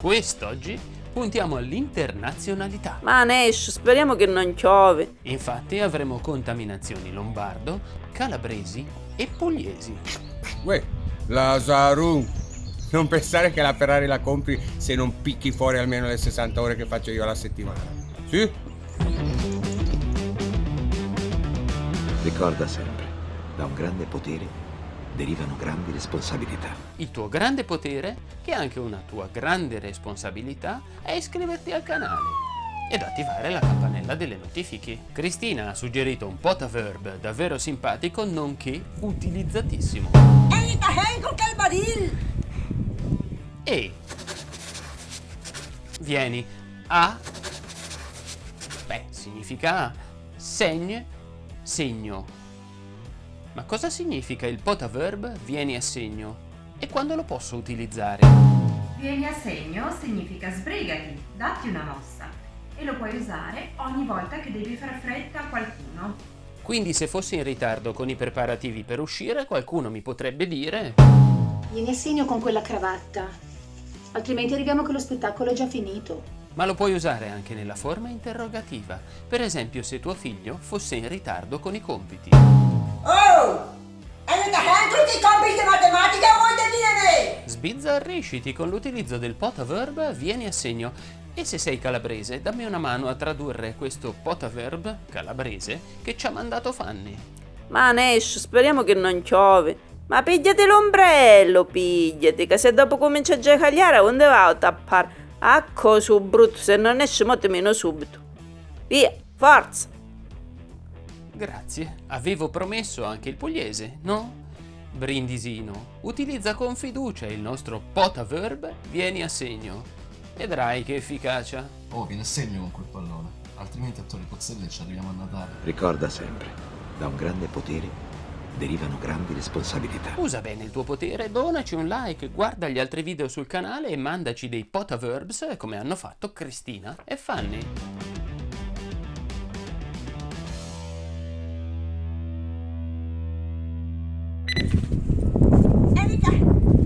Quest'oggi puntiamo all'internazionalità. Ma Nesh, speriamo che non piove. Infatti avremo contaminazioni lombardo, calabresi e pugliesi. Uè, Lazaru, non pensare che la Ferrari la compri se non picchi fuori almeno le 60 ore che faccio io alla settimana. Sì? Ricorda sempre, da un grande potere derivano grandi responsabilità. Il tuo grande potere, che è anche una tua grande responsabilità, è iscriverti al canale ed attivare la campanella delle notifiche. Cristina ha suggerito un potaverb davvero simpatico nonché utilizzatissimo. E vieni a beh significa segn segno ma cosa significa il potaverb vieni a segno? E quando lo posso utilizzare? Vieni a segno significa sbrigati, datti una mossa e lo puoi usare ogni volta che devi far fretta a qualcuno. Quindi se fossi in ritardo con i preparativi per uscire, qualcuno mi potrebbe dire Vieni a segno con quella cravatta, altrimenti arriviamo che lo spettacolo è già finito. Ma lo puoi usare anche nella forma interrogativa, per esempio se tuo figlio fosse in ritardo con i compiti. Oh! Aiuta tutti i compiti di matematica o vuoi deviene? Sbizzarrisciti con l'utilizzo del potaverb vieni a segno e se sei calabrese dammi una mano a tradurre questo potaverb calabrese che ci ha mandato Fanny. Ma Nesh, speriamo che non piove. Ma pigliati l'ombrello, pigliati, che se dopo comincia a giocare, dove va a tappare? A cosa brutto, se non esce molto meno subito. Via, forza! Grazie, avevo promesso anche il pugliese, no? Brindisino, utilizza con fiducia il nostro potaverb vieni a segno. Vedrai che efficacia. Oh, vieni a segno con quel pallone, altrimenti a Torre Pozzelle ci arriviamo a Natale. Ricorda sempre, da un grande potere derivano grandi responsabilità. Usa bene il tuo potere, donaci un like, guarda gli altri video sul canale e mandaci dei potaverbs come hanno fatto Cristina e Fanny. エミちゃん